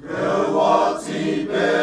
给我祭奠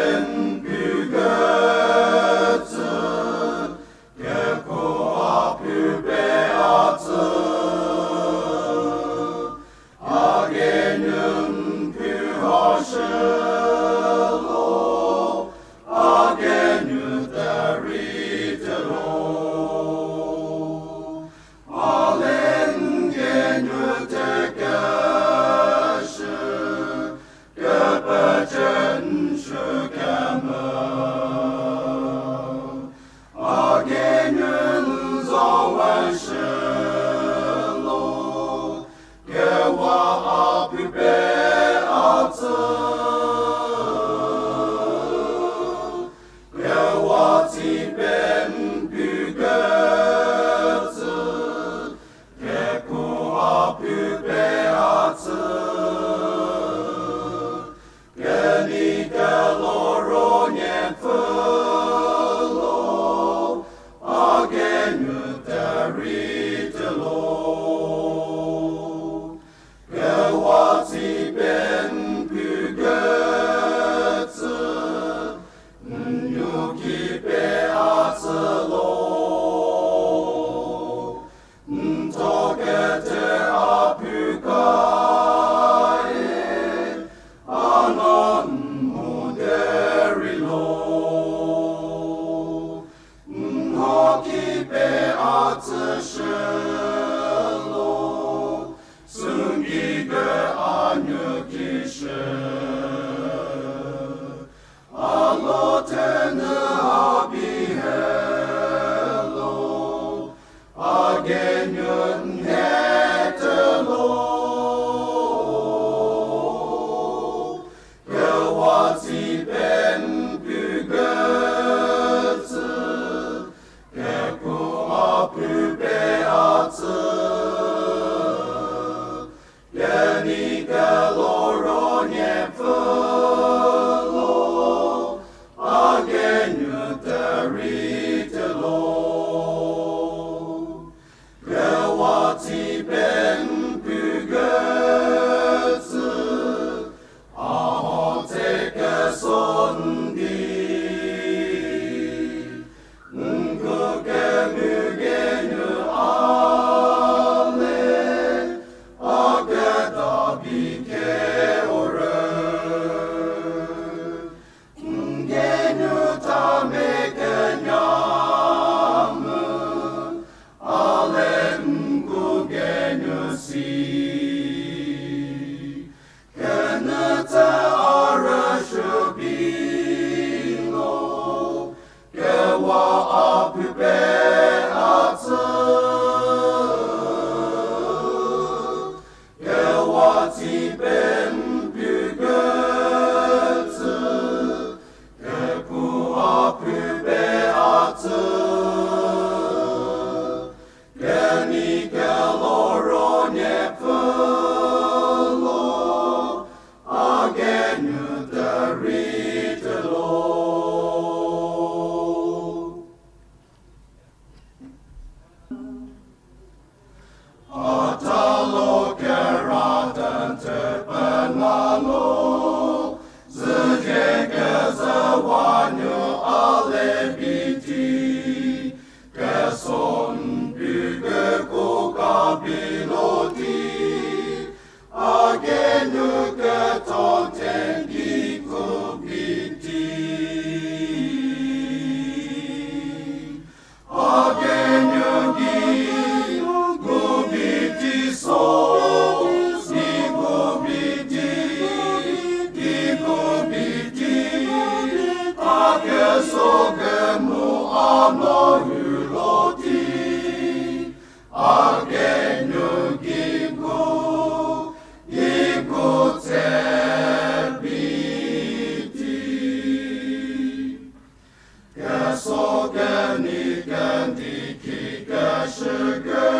Keszokenik entiki kesökö,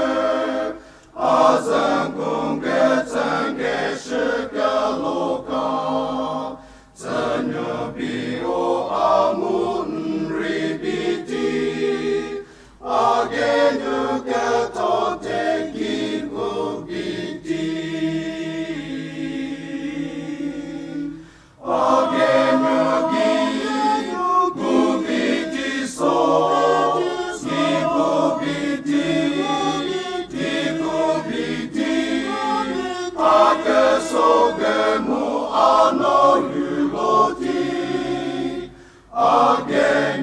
azankon ketsän kesökö loka, sogemu anohi loti again.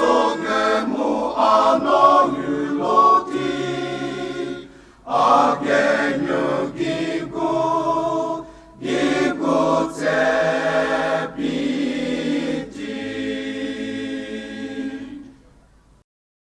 songe mo anong ulo ti.